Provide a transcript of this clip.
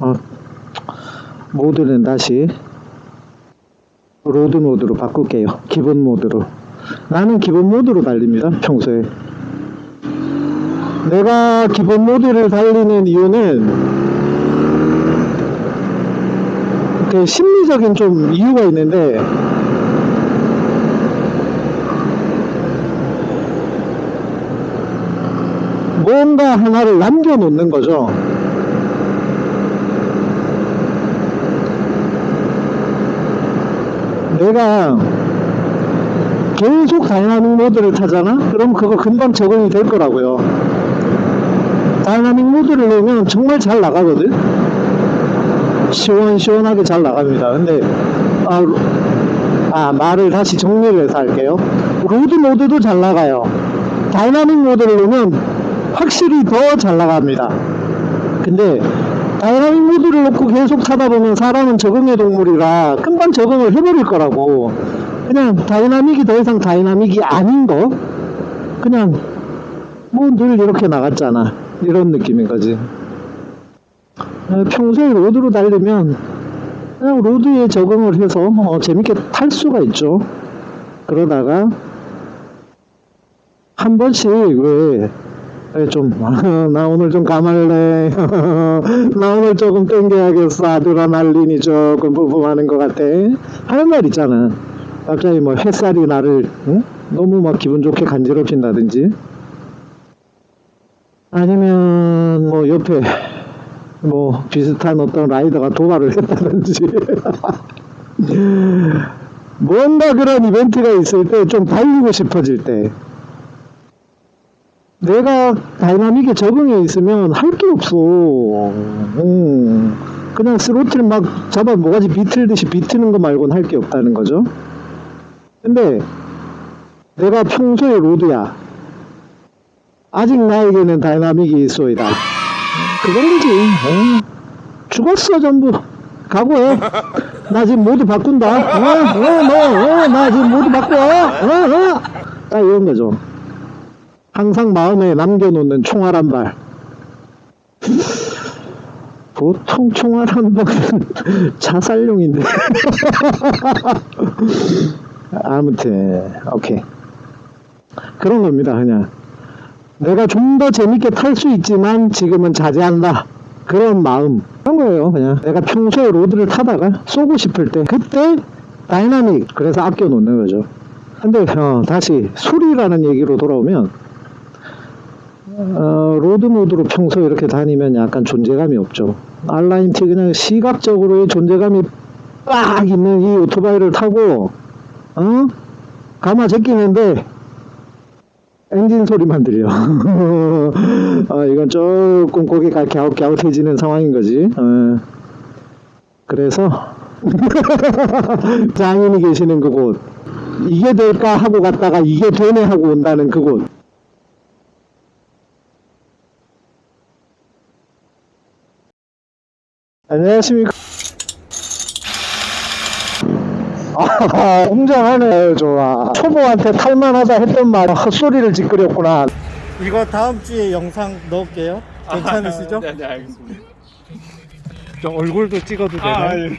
어, 모드는 다시 road 모드로 바꿀게요. 기본 모드로. 나는 기본 모드로 달립니다. 평소에. 내가 기본 모드를 달리는 이유는 그 심리적인 좀 이유가 있는데 뭔가 하나를 남겨놓는 거죠. 내가 계속 다이나믹 모드를 타잖아? 그럼 그거 금방 적응이 될 거라고요. 다이나믹 모드를 넣으면 정말 잘 나가거든? 시원시원하게 잘 나갑니다. 근데, 아, 로- 아, 말을 다시 정리를 해서 할게요. road 모드도 잘 나가요. 다이나믹 모드를 넣으면 확실히 더 잘 나갑니다. 근데, 다이나믹 모드를 놓고 계속 타다 보면 사람은 적응의 동물이라 금방 적응을 해버릴 거라고. 그냥 dynamic이 더 이상 dynamic이 아닌 거? 그냥, 뭐 늘 이렇게 나갔잖아. 이런 느낌인 거지. 어, 평소에 road로 달리면 그냥 road에 적응을 해서 어, 재밌게 탈 수가 있죠. 그러다가 한 번씩 왜 좀, 나 오늘 좀 감할래. 나 오늘 조금 땡겨야겠어. 아드레날린이 조금 부품하는 것 같아. 하는 날 있잖아. 갑자기 뭐 햇살이 나를 응? 너무 막 기분 좋게 간지럽힌다든지. 아니면 뭐 옆에 뭐 비슷한 어떤 라이더가 도발을 했다든지. 뭔가 그런 이벤트가 있을 때 좀 달리고 싶어질 때. 내가 dynamic에 적응해 있으면 할 게 없어. 음, 그냥 스로틀 막 닭 모가지 비틀듯이 비트는 거 말고는 할 게 없다는 거죠. 근데 내가 평소에 road야. 아직 나에게는 dynamic이 있소이다. 그건 거지. 어. 죽었어 전부. 각오해. 나 지금 모두 바꾼다. 어, 어, 너, 어, 나 지금 모두 바꿔. 어, 어. 딱 이런 거죠. 항상 마음에 남겨놓는 총알 한 발. 보통 총알 한 발은 자살용인데. 아무튼, 오케이. 그런 겁니다, 그냥. 내가 좀 더 재밌게 탈 수 있지만 지금은 자제한다. 그런 마음. 그런 거예요, 그냥. 내가 평소에 road를 타다가 쏘고 싶을 때, 그때 다이나믹. 그래서 아껴 놓는 거죠. 근데, 어, 다시 소리라는 얘기로 돌아오면, 어, road 모드로 평소에 이렇게 다니면 약간 존재감이 없죠. R nineT 그냥 시각적으로의 존재감이 빡 있는 이 오토바이를 타고, 어? 가마 제끼는데, 엔진 소리만 들려. 어, 이건 조금 고개가 갸웃갸웃해지는 상황인 거지. 어. 그래서, 장인이 계시는 그곳. 이게 될까 하고 갔다가 이게 되네 하고 온다는 그곳. 안녕하십니까. 아, 웅장하네, 좋아. 초보한테 탈만하다 했던 말 헛소리를 짓거렸구나. 이거 다음 주에 영상 넣을게요. 괜찮으시죠? 네, 네, 알겠습니다. 저 얼굴도 찍어도 되나요? 아, 예.